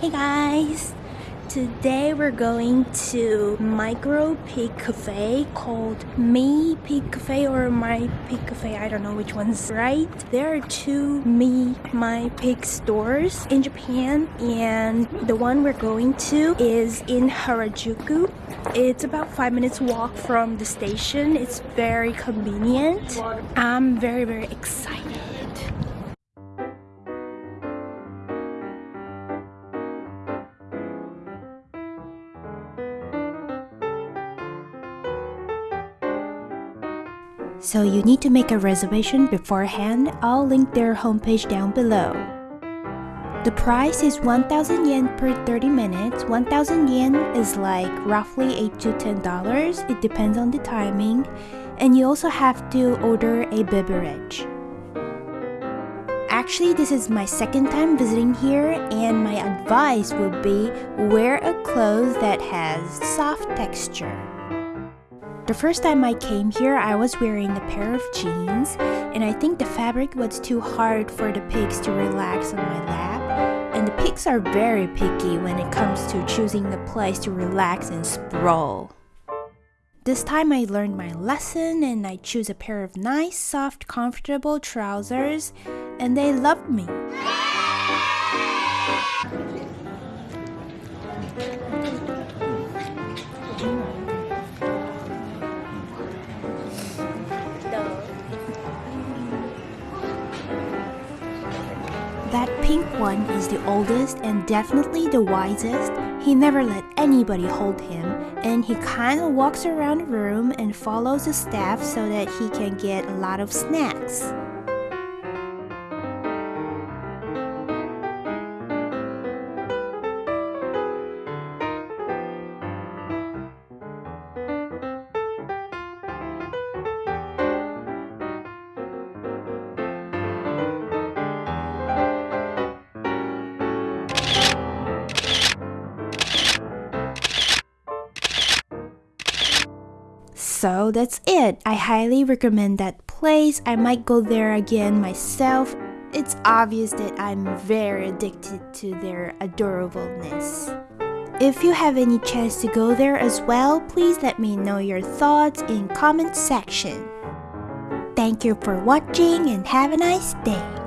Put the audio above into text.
Hey guys! Today we're going to Micro Pig Cafe called Me Pig Cafe or My Pig Cafe. I don't know which one's right. There are two Me My Pig stores in Japan and the one we're going to is in Harajuku. It's about five minutes walk from the station. It's very convenient. I'm very very excited. So you need to make a reservation beforehand. I'll link their homepage down below. The price is 1000 yen per 30 minutes. 1000 yen is like roughly 8 to 10 dollars. It depends on the timing. And you also have to order a beverage. Actually, this is my second time visiting here and my advice would be wear a clothes that has soft texture. The first time I came here, I was wearing a pair of jeans, and I think the fabric was too hard for the pigs to relax on my lap. And the pigs are very picky when it comes to choosing a place to relax and sprawl. This time I learned my lesson and I choose a pair of nice, soft, comfortable trousers, and they loved me. That pink one is the oldest and definitely the wisest. He never let anybody hold him and he kind of walks around the room and follows the staff so that he can get a lot of snacks. So that's it. I highly recommend that place. I might go there again myself. It's obvious that I'm very addicted to their adorableness. If you have any chance to go there as well, please let me know your thoughts in comment section. Thank you for watching and have a nice day.